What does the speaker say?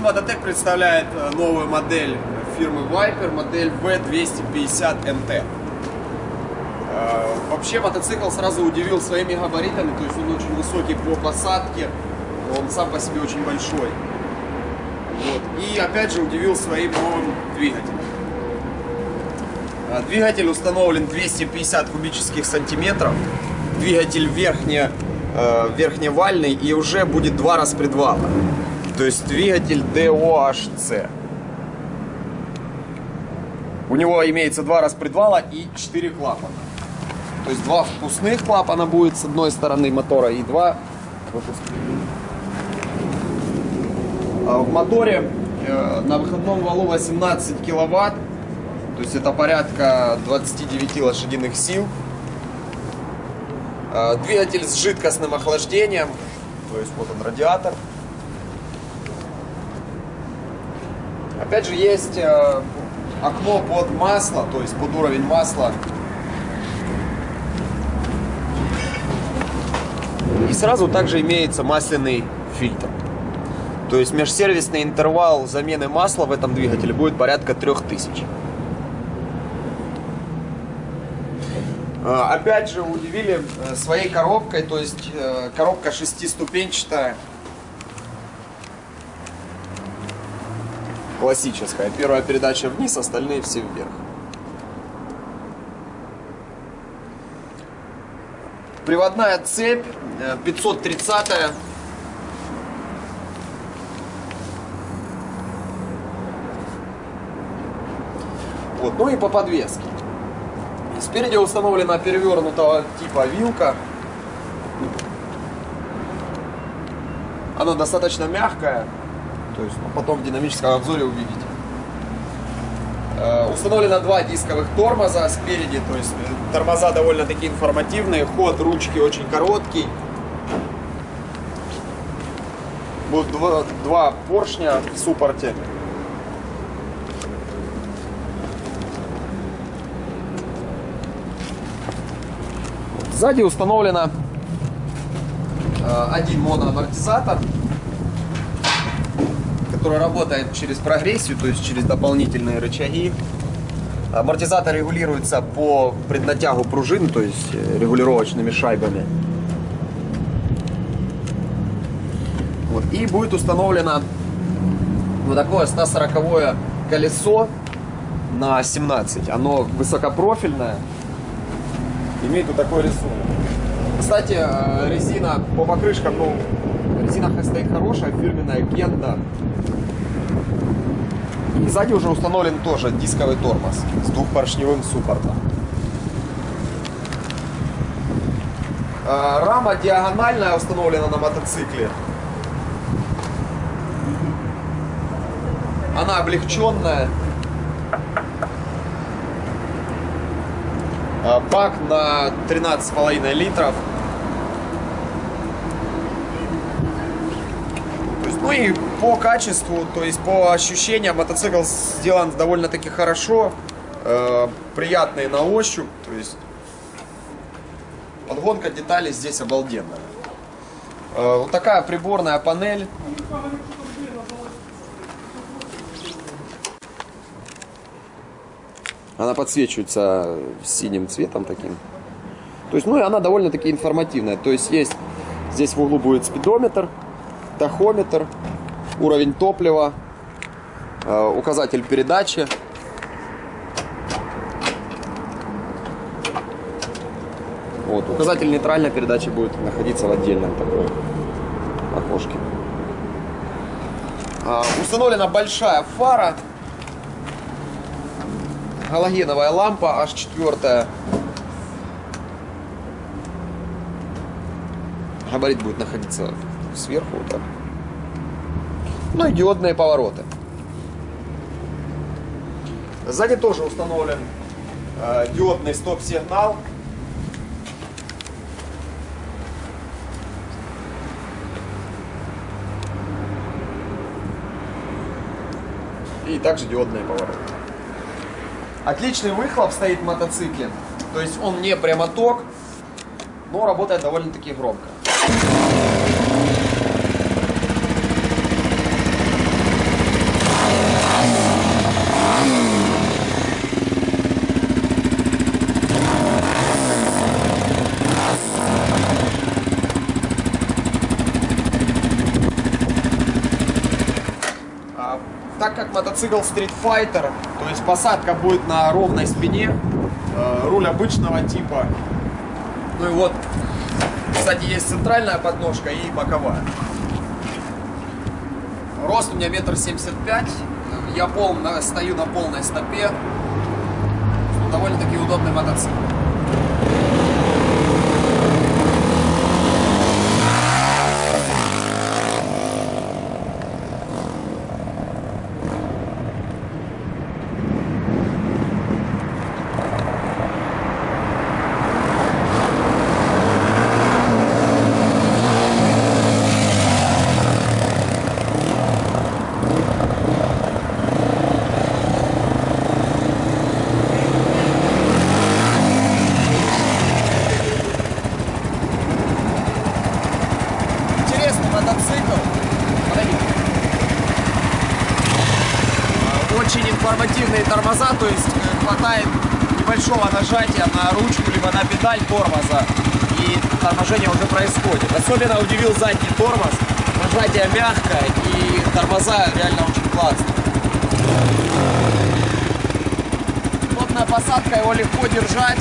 Мототек представляет э, новую модель фирмы Viper, модель V250MT. Э, Вообще мотоцикл сразу удивил своими габаритами, то есть он очень высокий по посадке, он сам по себе очень большой. Вот. И опять же удивил своим новым двигателем. Э, Двигатель установлен 250 кубических сантиметров. Двигатель верхне, верхневальный и уже будет два распредвала. То есть двигатель DOHC. У него имеется два распредвала и четыре клапана. То есть два впускных клапана будет с одной стороны мотора и два выпускных. А В моторе э, на выходном валу 18 киловатт, то есть это порядка 29 лошадиных сил. Э, Двигатель с жидкостным охлаждением, то есть вот он радиатор. Опять же есть э, окно под масло, то есть под уровень масла. И сразу также имеется масляный фильтр. То есть межсервисный интервал замены масла в этом двигателе будет порядка 3000. А, Опять же удивили э, своей коробкой, то есть э, коробка шестиступенчатая. Классическая. Первая передача вниз, остальные все вверх. Приводная цепь э, 530 -я. Вот. Ну и по подвеске. Спереди установлена перевернутого типа вилка. Она достаточно мягкая. То есть ну, потом в динамическом обзоре увидите. Э, Установлено два дисковых тормоза спереди, то есть э, тормоза довольно-таки информативные, ход ручки очень короткий. Будут два, два поршня в суппорте. Сзади установлено э, один моноамортизатор, который работает через прогрессию, то есть через дополнительные рычаги. Амортизатор регулируется по преднатягу пружин, то есть э, регулировочными шайбами. Вот. И будет установлено вот такое 140 колесо на 17. Оно высокопрофильное, имеет вот такой рисунок. Кстати, э, резина по покрышкам, ну, резина стоит хорошая, фирменная Кенда. И сзади уже установлен тоже дисковый тормоз с двухпоршневым суппортом. Э, Рама диагональная установлена на мотоцикле. Она облегченная. А, Бак на 13,5 литров. То есть, ну и по качеству, то есть по ощущениям мотоцикл сделан довольно-таки хорошо. э, приятный на ощупь. То есть подгонка деталей здесь обалденная. Э, вот такая приборная панель. Она подсвечивается синим цветом таким. То есть, ну и она довольно-таки информативная. То есть есть здесь в углу будет спидометр, тахометр, уровень топлива, э, указатель передачи. Вот, указатель нейтральной передачи будет находиться в отдельном таком окошке. А, установлена большая фара галогеновая лампа аж четвертая. Габарит будет находиться сверху вот так. Ну и диодные повороты. Сзади тоже установлен э, диодный стоп-сигнал. И также диодные повороты. Отличный выхлоп стоит в мотоцикле. То есть он не прямоток, но работает довольно-таки громко. Мотоцикл Street Fighter, то есть посадка будет на ровной спине, э, руль обычного типа. Ну и вот, кстати, есть центральная подножка и боковая. Рост у меня метр семьдесят пять, я пол, стою на полной стопе, довольно-таки удобный мотоцикл. Интересный мотоцикл. Подойди. А, Очень информативные тормоза, то есть э, хватает небольшого нажатия на ручку, либо на педаль тормоза, и торможение уже происходит. Особенно удивил задний тормоз. Нажатие мягкое, и тормоза реально очень классные. Плотная посадка, его легко держать.